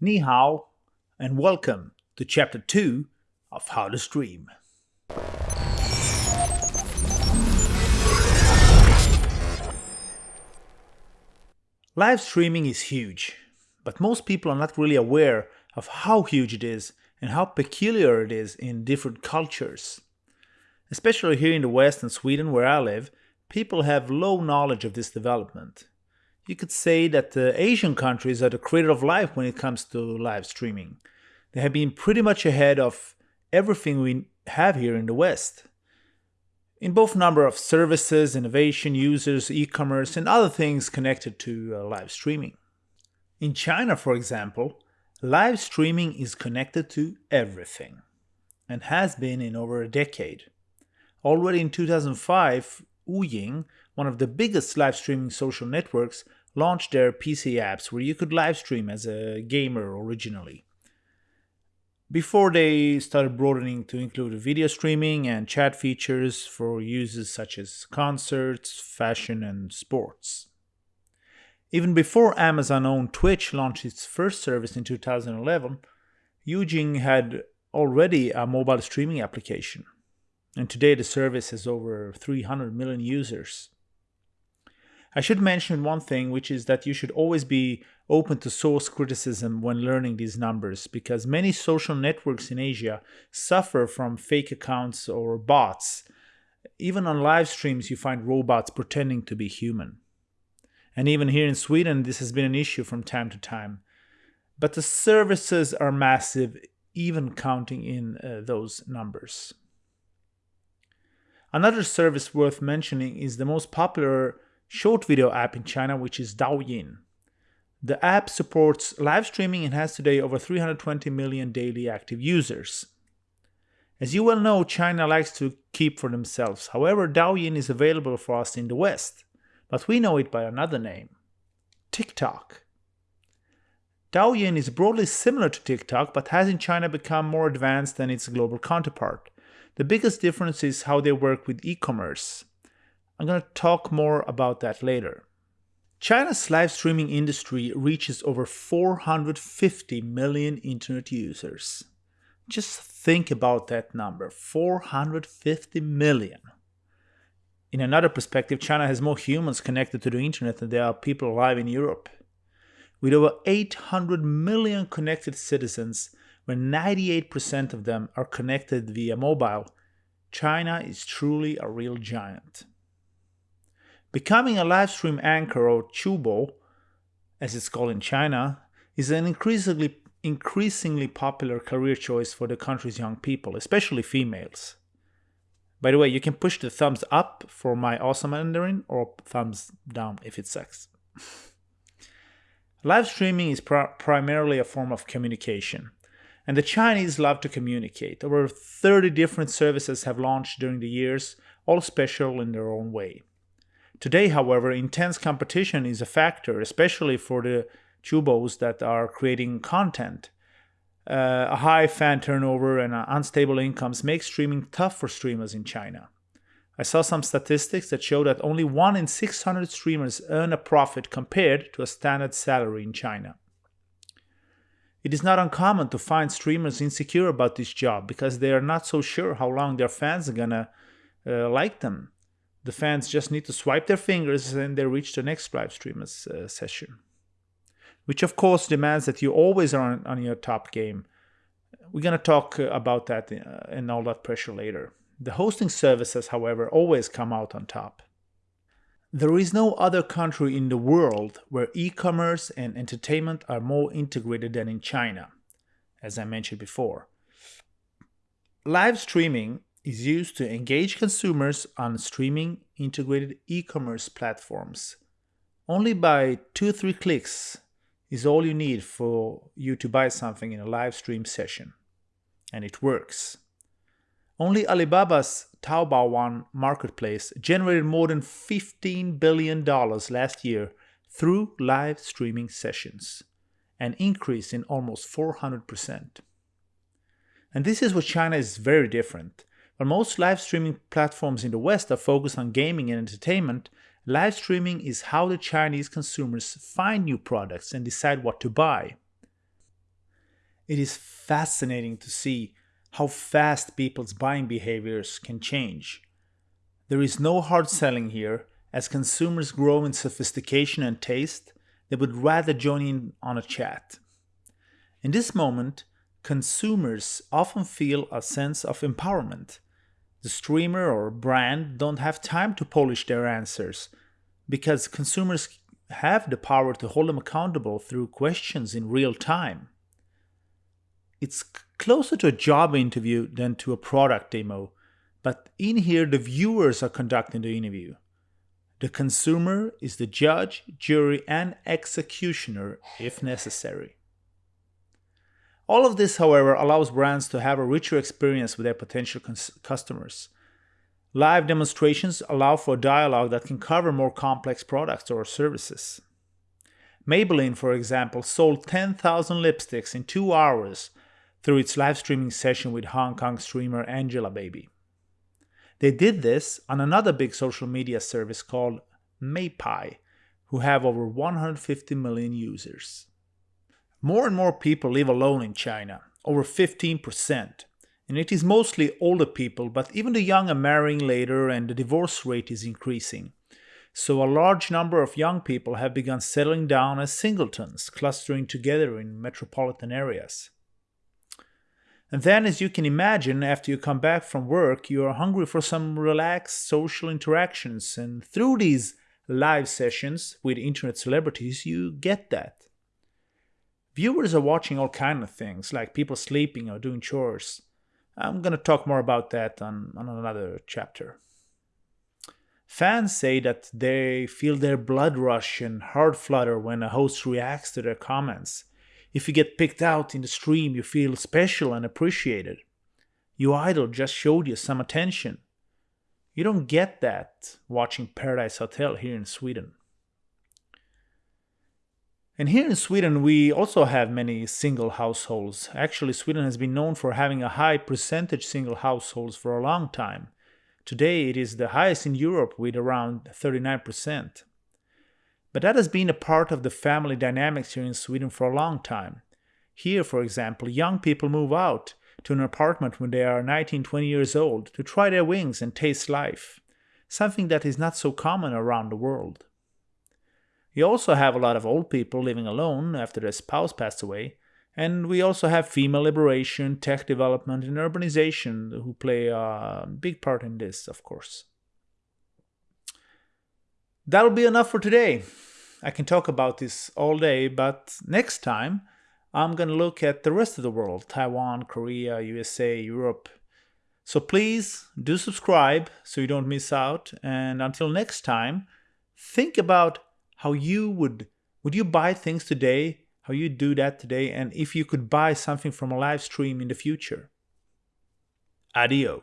Ni hao, and welcome to Chapter 2 of How to Stream. Live streaming is huge, but most people are not really aware of how huge it is and how peculiar it is in different cultures. Especially here in the West and Sweden where I live, people have low knowledge of this development. You could say that the Asian countries are the creator of life when it comes to live streaming. They have been pretty much ahead of everything we have here in the West in both number of services, innovation, users, e-commerce, and other things connected to uh, live streaming. In China, for example, live streaming is connected to everything and has been in over a decade. Already in 2005, Wuying, one of the biggest live streaming social networks, launched their PC apps where you could live stream as a gamer originally before they started broadening to include video streaming and chat features for uses such as concerts, fashion, and sports. Even before Amazon owned Twitch launched its first service in 2011, Wuying had already a mobile streaming application, and today the service has over 300 million users. I should mention one thing, which is that you should always be open to source criticism when learning these numbers, because many social networks in Asia suffer from fake accounts or bots. Even on live streams, you find robots pretending to be human. And even here in Sweden, this has been an issue from time to time. But the services are massive, even counting in uh, those numbers. Another service worth mentioning is the most popular short video app in China, which is Douyin. The app supports live streaming and has today over 320 million daily active users. As you well know, China likes to keep for themselves. However, Douyin is available for us in the West, but we know it by another name TikTok. Douyin is broadly similar to TikTok, but has in China become more advanced than its global counterpart. The biggest difference is how they work with e commerce. I'm going to talk more about that later. China's live streaming industry reaches over 450 million internet users. Just think about that number 450 million. In another perspective, China has more humans connected to the internet than there are people alive in Europe. With over 800 million connected citizens, where 98% of them are connected via mobile, China is truly a real giant. Becoming a live stream anchor or chubo, as it's called in China, is an increasingly increasingly popular career choice for the country's young people, especially females. By the way, you can push the thumbs up for my awesome Mandarin or thumbs down if it sucks. Live streaming is pr primarily a form of communication, and the Chinese love to communicate. Over 30 different services have launched during the years, all special in their own way. Today, however, intense competition is a factor, especially for the chubos that are creating content. Uh, a high fan turnover and unstable incomes make streaming tough for streamers in China. I saw some statistics that show that only 1 in 600 streamers earn a profit compared to a standard salary in China. It is not uncommon to find streamers insecure about this job because they are not so sure how long their fans are gonna uh, like them the fans just need to swipe their fingers and they reach the next live stream uh, session. Which of course demands that you always are on, on your top game. We're going to talk uh, about that uh, and all that pressure later. The hosting services, however, always come out on top. There is no other country in the world where e-commerce and entertainment are more integrated than in China, as I mentioned before. Live streaming is used to engage consumers on streaming integrated e-commerce platforms. Only by 2-3 clicks is all you need for you to buy something in a live stream session. And it works. Only Alibaba's Taobao One marketplace generated more than $15 billion last year through live streaming sessions, an increase in almost 400%. And this is what China is very different. While most live streaming platforms in the West are focused on gaming and entertainment, live streaming is how the Chinese consumers find new products and decide what to buy. It is fascinating to see how fast people's buying behaviors can change. There is no hard selling here, as consumers grow in sophistication and taste, they would rather join in on a chat. In this moment, consumers often feel a sense of empowerment. The streamer or brand don't have time to polish their answers because consumers have the power to hold them accountable through questions in real time. It's closer to a job interview than to a product demo, but in here the viewers are conducting the interview. The consumer is the judge, jury, and executioner if necessary. All of this, however, allows brands to have a richer experience with their potential customers. Live demonstrations allow for dialogue that can cover more complex products or services. Maybelline, for example, sold 10,000 lipsticks in two hours through its live streaming session with Hong Kong streamer Angelababy. They did this on another big social media service called Meipai, who have over 150 million users. More and more people live alone in China, over 15%, and it is mostly older people, but even the young are marrying later and the divorce rate is increasing. So a large number of young people have begun settling down as singletons, clustering together in metropolitan areas. And then, as you can imagine, after you come back from work, you are hungry for some relaxed social interactions. And through these live sessions with internet celebrities, you get that. Viewers are watching all kind of things, like people sleeping or doing chores. I'm going to talk more about that on, on another chapter. Fans say that they feel their blood rush and heart flutter when a host reacts to their comments. If you get picked out in the stream, you feel special and appreciated. Your idol just showed you some attention. You don't get that watching Paradise Hotel here in Sweden. And here in Sweden, we also have many single households. Actually, Sweden has been known for having a high percentage single households for a long time. Today, it is the highest in Europe with around 39%. But that has been a part of the family dynamics here in Sweden for a long time. Here, for example, young people move out to an apartment when they are 19, 20 years old to try their wings and taste life, something that is not so common around the world. We also have a lot of old people living alone after their spouse passed away, and we also have female liberation, tech development, and urbanization who play a big part in this, of course. That'll be enough for today. I can talk about this all day, but next time I'm going to look at the rest of the world Taiwan, Korea, USA, Europe. So please do subscribe so you don't miss out. And until next time, think about how you would would you buy things today how you do that today and if you could buy something from a live stream in the future? Adio